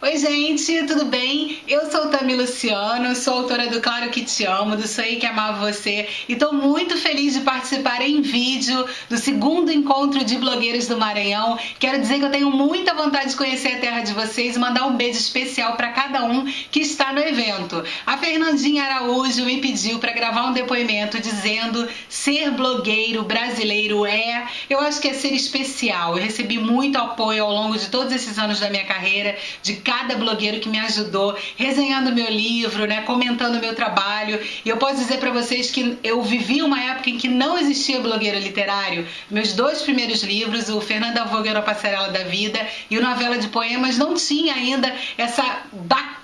Oi gente, tudo bem? Eu sou Tami Luciano, sou autora do Claro Que Te Amo, do Sonhei Que Amava Você e estou muito feliz de participar em vídeo do segundo encontro de blogueiros do Maranhão. Quero dizer que eu tenho muita vontade de conhecer a terra de vocês e mandar um beijo especial para cada um que está no evento. A Fernandinha Araújo me pediu para gravar um depoimento dizendo ser blogueiro brasileiro é, eu acho que é ser especial. Eu recebi muito apoio ao longo de todos esses anos da minha carreira, de cada blogueiro que me ajudou, resenhando meu livro, né, comentando meu trabalho. E eu posso dizer para vocês que eu vivi uma época em que não existia blogueiro literário. Meus dois primeiros livros, o Fernanda Vogue na Passarela da Vida e o Novela de Poemas, não tinha ainda essa bacana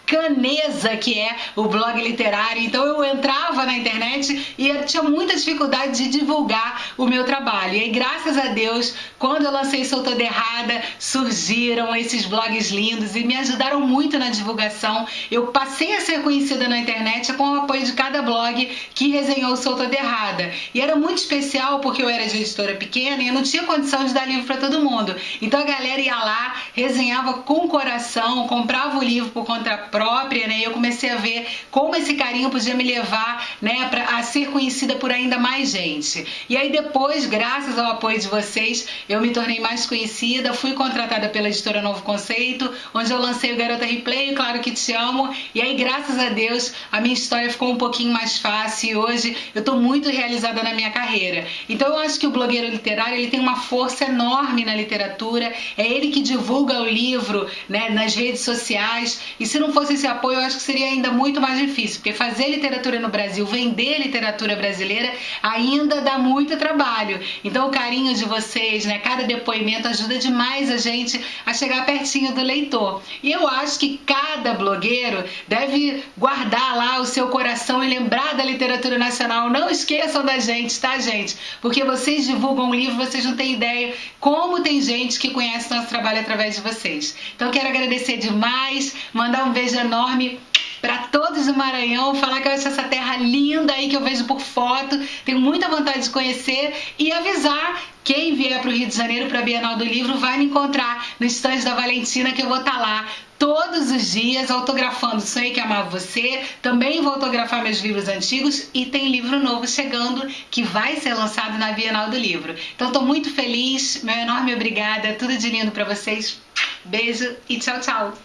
que é o blog literário. Então eu entrava na internet e tinha muita dificuldade de divulgar o meu trabalho. E aí, graças a Deus, quando eu lancei Sou Toda Errada, surgiram esses blogs lindos e me ajudaram muito na divulgação. Eu passei a ser conhecida na internet com o apoio de cada blog que resenhou Sou Toda Errada. E era muito especial porque eu era de editora pequena e eu não tinha condição de dar livro para todo mundo. Então a galera ia lá, resenhava com coração, comprava o livro por conta própria própria, né? Eu comecei a ver como esse carinho podia me levar, né, pra, a ser conhecida por ainda mais gente. E aí depois, graças ao apoio de vocês, eu me tornei mais conhecida, fui contratada pela editora Novo Conceito, onde eu lancei o Garota Replay, Claro que Te Amo, e aí graças a Deus a minha história ficou um pouquinho mais fácil e hoje eu tô muito realizada na minha carreira. Então eu acho que o blogueiro literário ele tem uma força enorme na literatura, é ele que divulga o livro, né, nas redes sociais, e se não fosse esse apoio, eu acho que seria ainda muito mais difícil, porque fazer literatura no Brasil, vender literatura brasileira, ainda dá muito trabalho. Então o carinho de vocês, né, cada depoimento ajuda demais a gente a chegar pertinho do leitor. E eu acho que cada blogueiro deve guardar lá o seu coração e lembrar da literatura nacional. Não esqueçam da gente, tá, gente? Porque vocês divulgam um livro, vocês não têm ideia como tem gente que conhece nosso trabalho através de vocês. Então quero agradecer demais, mandar um beijo enorme para todos do Maranhão, falar que eu acho essa terra linda aí que eu vejo por foto, tenho muita vontade de conhecer e avisar quem vier para o Rio de Janeiro para a Bienal do Livro vai me encontrar no estande da Valentina que eu vou estar tá lá todos os dias autografando Sonhei que Amava Você, também vou autografar meus livros antigos e tem livro novo chegando que vai ser lançado na Bienal do Livro. Então estou muito feliz, meu enorme obrigada, tudo de lindo para vocês, beijo e tchau, tchau!